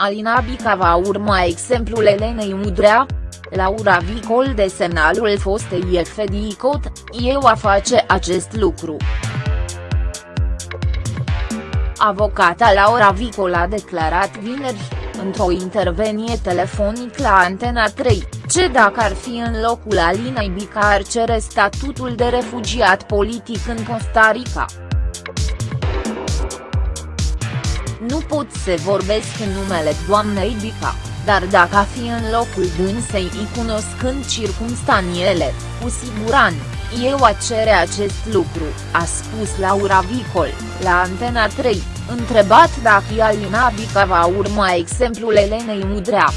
Alina Bica va urma exemplul Elenei Udrea? Laura Vicol de semnalul fostei FDICOT, eu a face acest lucru. Avocata Laura Vicol a declarat vineri, într-o intervenie telefonic la Antena 3, ce dacă ar fi în locul Alinei Bica ar cere statutul de refugiat politic în Costa Rica. Nu pot să vorbesc în numele doamnei Bica, dar dacă a fi în locul dânsei cunoscând circumstanțiele, cu siguranță, eu a cere acest lucru, a spus Laura Vicol, la Antena 3, întrebat dacă Alina Bica va urma exemplul Elenei Mudrea.